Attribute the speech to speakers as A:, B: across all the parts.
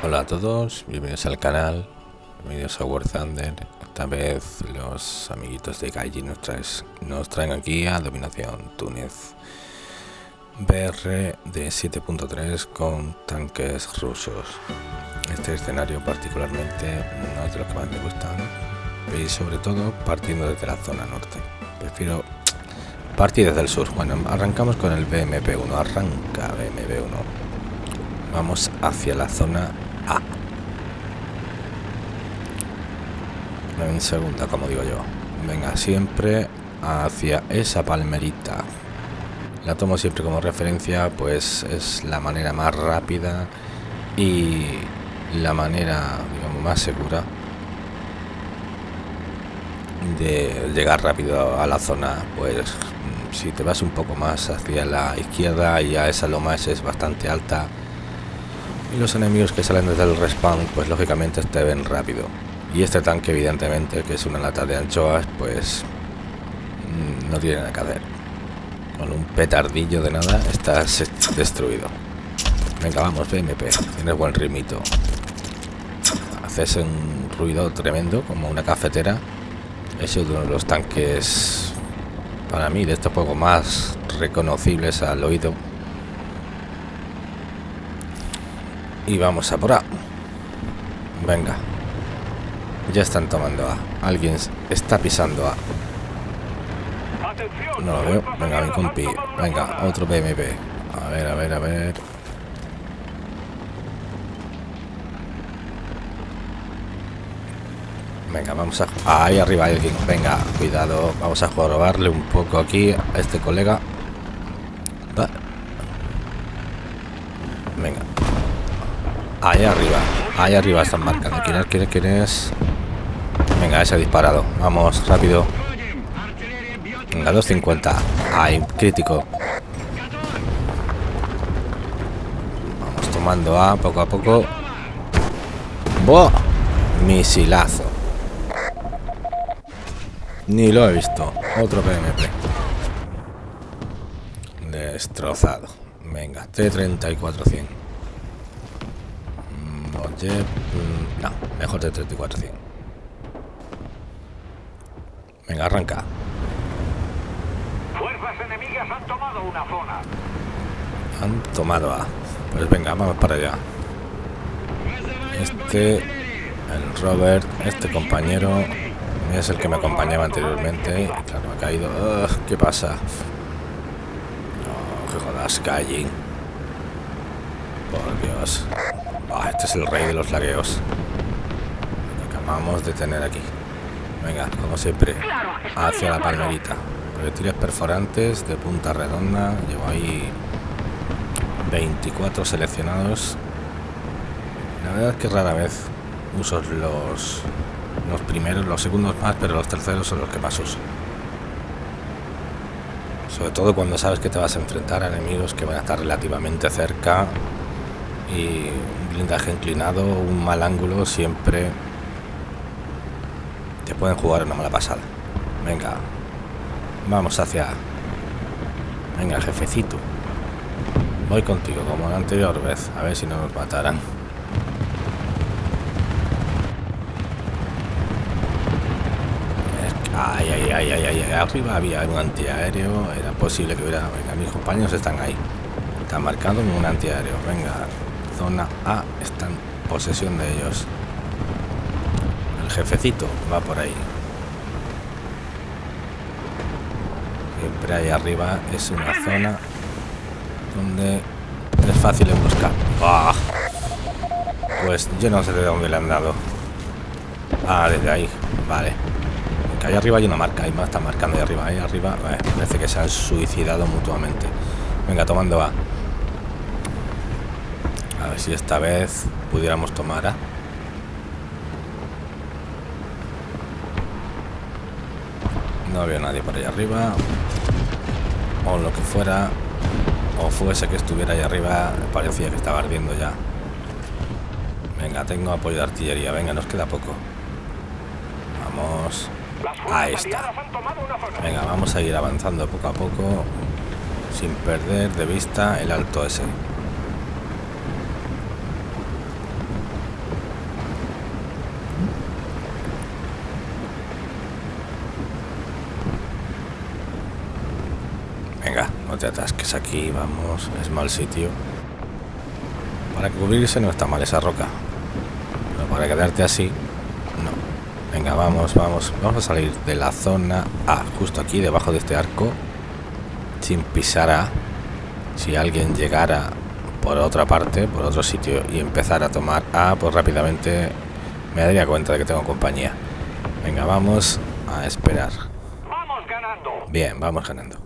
A: Hola a todos, bienvenidos al canal, bienvenidos a War Thunder. Esta vez los amiguitos de Gaiji nos, nos traen aquí a Dominación Túnez. BR de 7.3 con tanques rusos. Este escenario particularmente no es de los que más me gustan y sobre todo partiendo desde la zona norte. Prefiero partir desde el sur. Bueno, arrancamos con el BMP1, arranca BMP1. Vamos hacia la zona A. En segunda, como digo yo. Venga, siempre hacia esa palmerita. La tomo siempre como referencia, pues es la manera más rápida y la manera, más segura de llegar rápido a la zona. Pues si te vas un poco más hacia la izquierda, ya esa loma es bastante alta y los enemigos que salen desde el respawn pues lógicamente te ven rápido. Y este tanque evidentemente que es una lata de anchoas pues mm, no tiene nada que hacer. Con un petardillo de nada estás destruido. Venga vamos BMP tienes buen ritmito. Haces un ruido tremendo como una cafetera. Es uno de los tanques para mí de estos juegos más reconocibles al oído Y vamos a por A. Venga. Ya están tomando A. Alguien está pisando A. No lo veo. Venga, mi compi. Venga, otro BMP. A ver, a ver, a ver. Venga, vamos a... Ahí arriba alguien. Venga, cuidado. Vamos a jorobarle un poco aquí a este colega. Venga, Ahí arriba. Ahí arriba están marcando. ¿Quién es? ¿Quién. Venga, ese ha disparado. Vamos, rápido. Venga, 250. Ahí, crítico. Vamos tomando A poco a poco. ¡Buah! Misilazo. Ni lo he visto. Otro PMP. Destrozado. Venga, T-34-100. Mm, no, mejor de 34 Venga, arranca.
B: Fuerzas enemigas han tomado una zona.
A: Han tomado A. Pues venga, vamos para allá. Este, el Robert, este compañero, es el que me acompañaba anteriormente. claro, ha caído. ¿Qué pasa? No, que jodas, Kaijin. Por Dios. Este es el rey de los lagueos. acabamos de tener aquí. Venga, como siempre, hacia la palmerita. Proyectiles perforantes de punta redonda. Llevo ahí 24 seleccionados. La verdad es que rara vez uso los, los primeros, los segundos más, pero los terceros son los que más uso. Sobre todo cuando sabes que te vas a enfrentar a enemigos que van a estar relativamente cerca y un blindaje inclinado, un mal ángulo, siempre te pueden jugar una mala pasada. Venga, vamos hacia... Venga, jefecito. Voy contigo, como la anterior vez, a ver si no nos matarán. Ay, ay, ay, ay, ay, arriba había un antiaéreo, era posible que hubiera... Venga, mis compañeros están ahí. Están marcando un antiaéreo, venga zona A está en posesión de ellos. El jefecito va por ahí. Siempre ahí arriba es una zona donde es fácil emboscar. ¡Ah! Pues yo no sé de dónde le han dado. Ah, desde ahí. Vale. Que ahí arriba hay una marca. Ahí más está marcando ahí arriba. Ahí arriba. parece que se han suicidado mutuamente. Venga, tomando A. A ver si esta vez pudiéramos tomar A. No había nadie por ahí arriba. O lo que fuera. O fuese que estuviera ahí arriba. Parecía que estaba ardiendo ya. Venga, tengo apoyo de artillería. Venga, nos queda poco. Vamos. Ahí está. Venga, vamos a ir avanzando poco a poco. Sin perder de vista el alto ese. Te atasques aquí, vamos. Es mal sitio. Para cubrirse no está mal esa roca. Pero para quedarte así, no. Venga, vamos, vamos. Vamos a salir de la zona A, justo aquí, debajo de este arco. Sin pisar A. Si alguien llegara por otra parte, por otro sitio, y empezar a tomar A, pues rápidamente me daría cuenta de que tengo compañía. Venga, vamos a esperar.
B: Vamos ganando.
A: Bien, vamos ganando.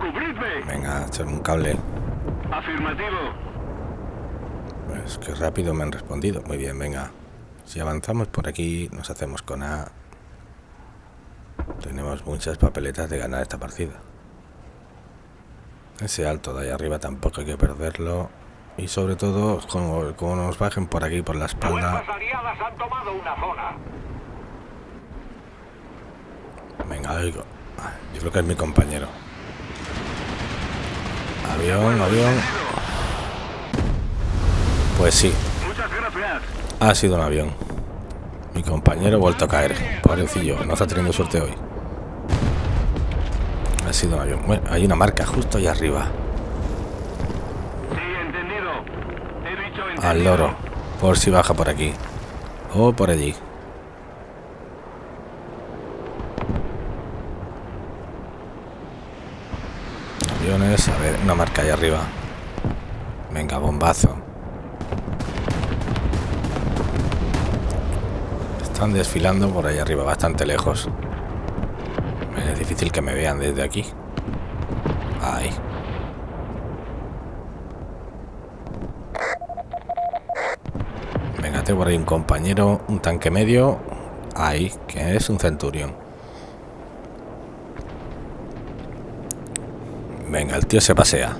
B: ¡Cubridme!
A: Venga, echarme un cable.
B: Afirmativo.
A: Pues que rápido me han respondido. Muy bien, venga. Si avanzamos por aquí, nos hacemos con A. Tenemos muchas papeletas de ganar esta partida. Ese alto de ahí arriba tampoco hay que perderlo. Y sobre todo, como, como nos bajen por aquí, por la espalda.
B: Fuerzas aliadas han tomado una zona.
A: Venga, oigo. Yo creo que es mi compañero. Avión, avión. Pues sí, ha sido un avión. Mi compañero ha vuelto a caer. Pobrecillo, no está teniendo suerte hoy. Ha sido un avión. Bueno, hay una marca justo ahí arriba. Al loro. Por si baja por aquí. O por allí. Aviones. A ver, una marca ahí arriba. Venga, bombazo. Están desfilando por ahí arriba, bastante lejos. Es difícil que me vean desde aquí. Ahí. Venga, tengo por ahí un compañero, un tanque medio. Ahí, que es un centurión. Venga, el tío se pasea.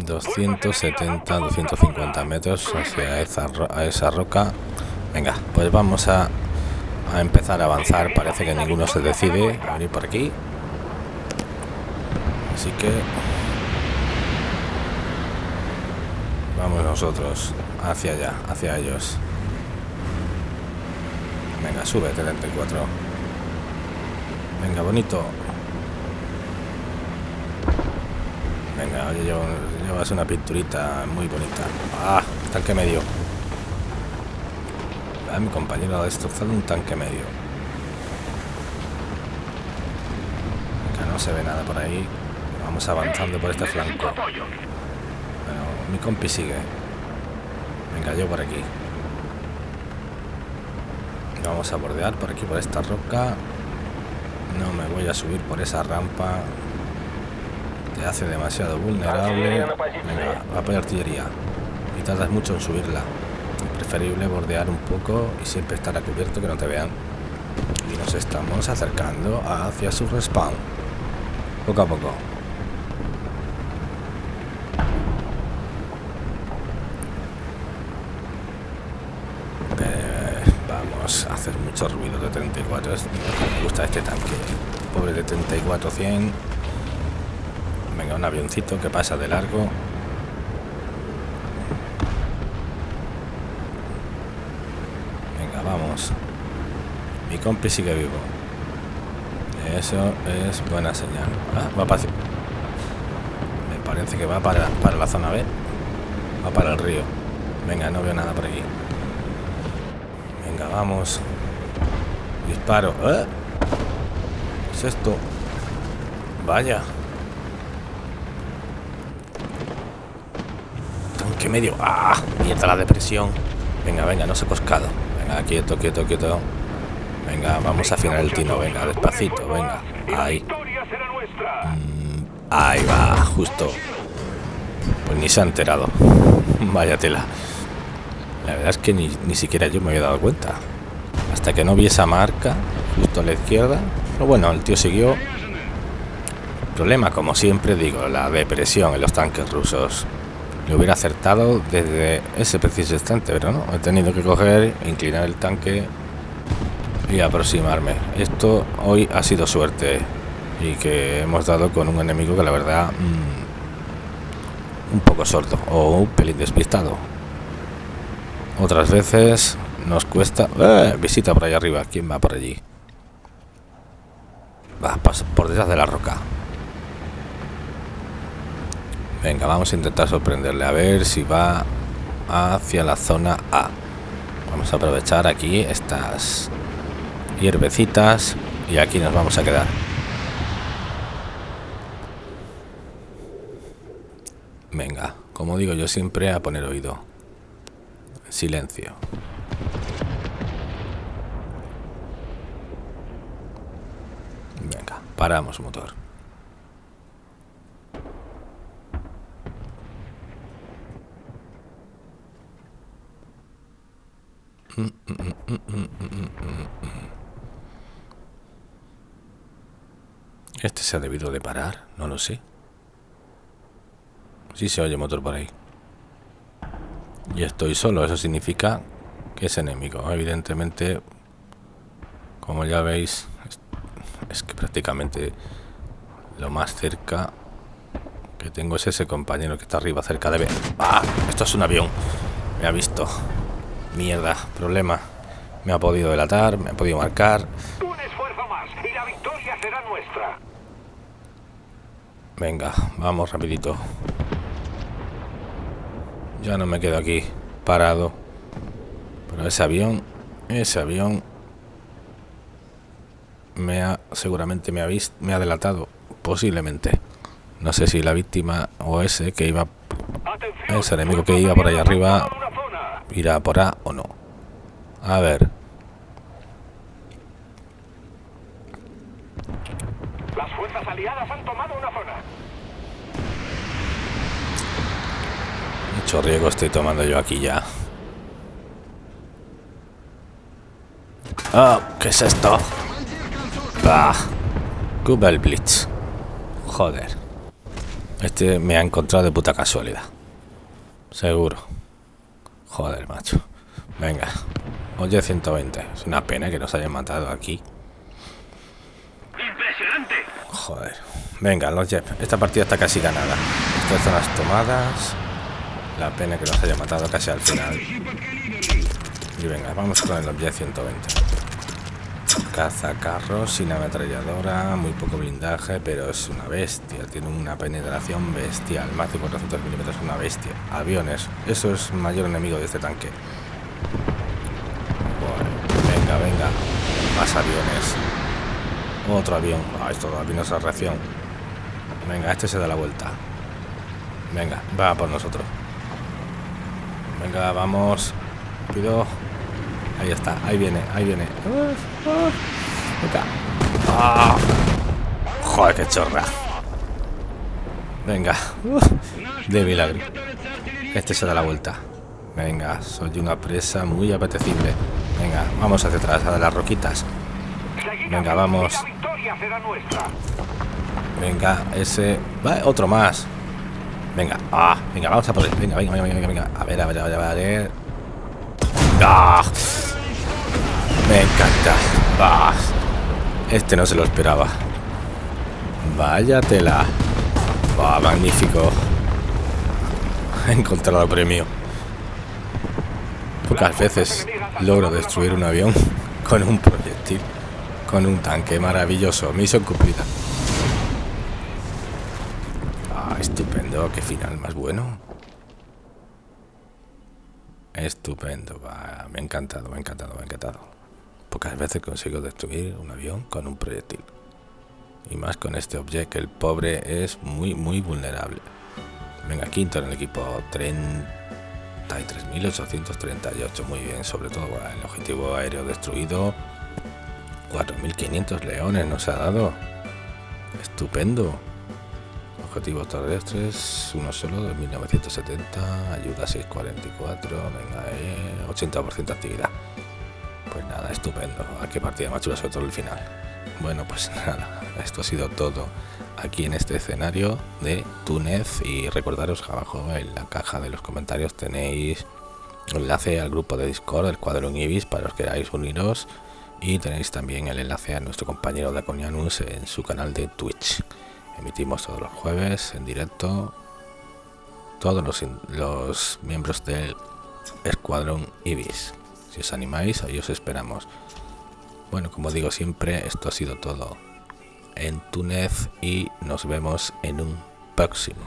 A: ...270, 250 metros hacia esa roca. Venga, pues vamos a, a empezar a avanzar. Parece que ninguno se decide a venir por aquí. Así que vamos nosotros hacia allá, hacia ellos. Venga, sube 74. Venga, bonito. Venga, oye, llevas una pinturita muy bonita. Ah, tanque medio. Ah, mi compañero ha destrozado un tanque medio. Venga, no se ve nada por ahí. Vamos avanzando por este flanco. Mi compi sigue. Venga, yo por aquí. Vamos a bordear por aquí, por esta roca. No me voy a subir por esa rampa. Te hace demasiado vulnerable. Venga, va por artillería. Y tardas mucho en subirla. Preferible bordear un poco y siempre estar a cubierto que no te vean. Y nos estamos acercando hacia su respawn. Poco a poco. Eh, hacer mucho ruido de 34. Es- Me gusta este tanque. Pobre de 34-100. Venga, un avioncito que pasa de largo. Venga, vamos. Mi compi sigue vivo. Eso es buena señal. Ah, va para... Me parece que va para la zona B. Va para el río. Venga, no veo nada por aquí. Venga, vamos. Disparo. ¿Eh? ¿Qué es esto? Vaya. Tanque medio. ¡Ah! Mierda la depresión. Venga, venga, no se coscado. Venga, quieto, quieto, quieto. Venga, vamos a afinar el tino. Venga, despacito, venga. Ahí.
B: nuestra.
A: Ahí va, justo. Pues ni se ha enterado. Vaya tela. La verdad es que ni, ni siquiera yo me había dado cuenta. Hasta que no vi esa marca justo a la izquierda. Pero bueno, el tío siguió. Problema, como siempre digo, la depresión en los tanques rusos. Le hubiera acertado desde ese preciso instante, pero no. He tenido que coger, inclinar el tanque y aproximarme. Esto hoy ha sido suerte. y que hemos dado con un enemigo que la verdad mm, un poco sordo o un pelín despistado otras veces nos cuesta ¡Eh! visita por ahí arriba quién va por allí va por detrás de la roca venga vamos a intentar sorprenderle a ver si va hacia la zona A vamos a aprovechar aquí estas hierbecitas y aquí nos vamos a quedar Venga, como digo yo siempre, a poner oído. Silencio. Venga, paramos motor. Este se ha debido de parar, no lo sé. Sí se oye motor por ahí. Y estoy solo, eso significa que es enemigo. Evidentemente, como ya veis, es que prácticamente lo más cerca que tengo es ese compañero que está arriba cerca de ver. ¡Ah! Esto es un avión. Me ha visto. Mierda, problema. Me ha podido delatar, me ha podido marcar.
B: Un esfuerzo más y la victoria será nuestra.
A: Venga, vamos rapidito. Ya no me quedo aquí parado. Pero ese avión, ese avión me ha seguramente me ha visto, me ha delatado posiblemente. No sé si la víctima o ese que iba ese enemigo que iba por ahí arriba irá por A o no. A ver.
B: Las fuerzas aliadas han tomado una zona.
A: Mucho riesgo estoy tomando yo aquí ya. Ah, ¿qué es esto? Bah. Google Blitz. Joder. Este me ha encontrado de puta casualidad. Seguro. Joder, macho. Venga. Oye, 120. Es una pena que nos hayan matado aquí.
B: Impresionante.
A: Joder. Venga, los Jeff. Esta partida está casi ganada. Estas zonas tomadas. La pena que nos haya matado casi al final. Y venga, vamos con el objeto 120. Caza carros sin ametralladora, muy poco blindaje, pero es una bestia. Tiene una penetración bestial. Más de 400 milímetros, una bestia. Aviones, eso es mayor enemigo de este tanque. venga, venga. Más aviones. Otro avión. Ah, esto da esa reacción. Venga, este se da la vuelta. Venga, va por nosotros. Venga, vamos. Pido. Ahí está, ahí viene, ahí viene. Venga. Ah. Joder, qué chorra. Venga. De milagro. Este se da la vuelta. Venga, soy una presa muy apetecible. Venga, vamos hacia atrás, a las roquitas. Venga, vamos. Venga, ese... Va, otro más. Venga, ah, venga, vamos a por él. Venga, venga, venga, venga, venga. A ver, a ver, a ver, a ver. ¡Ah! Me encanta. ¡Ah! Este no se lo esperaba. Vaya tela. ¡Ah, magnífico! He encontrado premio. Pocas veces logro destruir un avión con un proyectil. Con un tanque maravilloso. Misión cumplida. Estupendo, qué final más bueno. Estupendo, me ha encantado, me ha encantado, me ha encantado. Pocas veces consigo destruir un avión con un proyectil. Y más con este objeto, el pobre es muy, muy vulnerable. Venga, quinto en el equipo, 33.838, muy bien, sobre todo el objetivo aéreo destruido. 4.500 leones nos ha dado. Estupendo. Objetivos terrestres, uno solo, de 1970, ayuda 644, venga, eh, 80% actividad. Pues nada, estupendo. ¿A qué partida más chula, sobre todo el final? Bueno, pues nada, esto ha sido todo aquí en este escenario de Túnez y recordaros que abajo en la caja de los comentarios tenéis enlace al grupo de Discord del Cuadro Ibis para los que queráis uniros y tenéis también el enlace a nuestro compañero Daconianus en su canal de Twitch. Emitimos todos los jueves en directo todos los, los miembros del Escuadrón Ibis. Si os animáis, ahí os esperamos. Bueno, como digo siempre, esto ha sido todo en Túnez y nos vemos en un próximo.